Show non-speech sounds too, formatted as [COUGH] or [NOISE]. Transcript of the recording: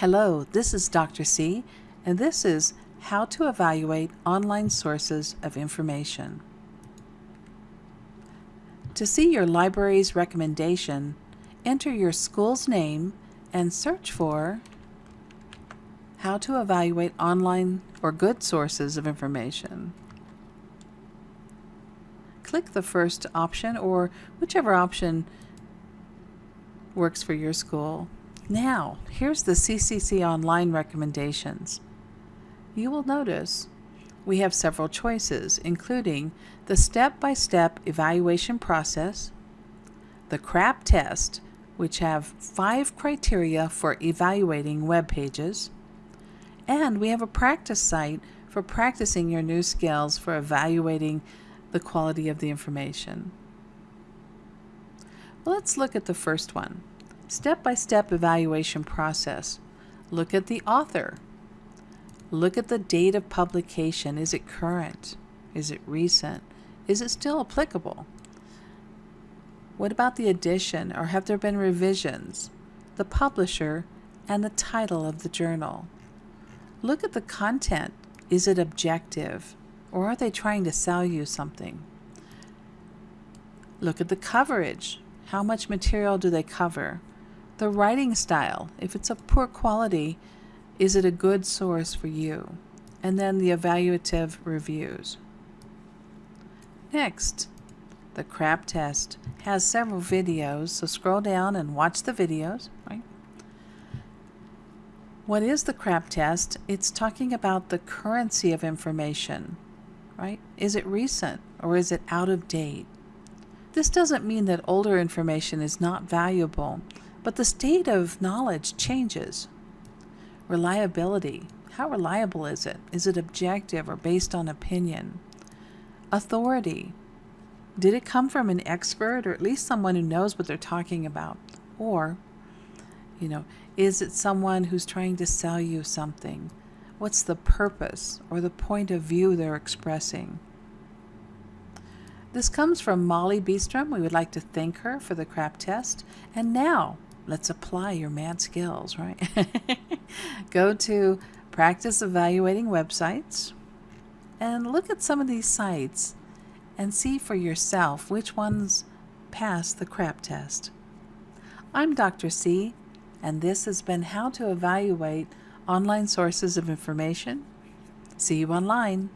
Hello, this is Dr. C, and this is How to Evaluate Online Sources of Information. To see your library's recommendation, enter your school's name and search for How to Evaluate Online or Good Sources of Information. Click the first option or whichever option works for your school. Now, here's the CCC Online recommendations. You will notice we have several choices, including the step-by-step -step evaluation process, the CRAP test, which have five criteria for evaluating web pages, and we have a practice site for practicing your new skills for evaluating the quality of the information. Well, let's look at the first one. Step-by-step -step evaluation process. Look at the author. Look at the date of publication. Is it current? Is it recent? Is it still applicable? What about the edition or have there been revisions? The publisher and the title of the journal. Look at the content. Is it objective or are they trying to sell you something? Look at the coverage. How much material do they cover? The writing style, if it's of poor quality, is it a good source for you? And then the evaluative reviews. Next, the CRAP test has several videos, so scroll down and watch the videos. Right? What is the CRAP test? It's talking about the currency of information, right? Is it recent or is it out of date? This doesn't mean that older information is not valuable. But the state of knowledge changes. Reliability. How reliable is it? Is it objective or based on opinion? Authority. Did it come from an expert or at least someone who knows what they're talking about? Or, you know, is it someone who's trying to sell you something? What's the purpose or the point of view they're expressing? This comes from Molly Beestrum. We would like to thank her for the CRAP test. And now, let's apply your mad skills, right? [LAUGHS] Go to practice evaluating websites and look at some of these sites and see for yourself which ones pass the CRAP test. I'm Dr. C, and this has been How to Evaluate Online Sources of Information. See you online.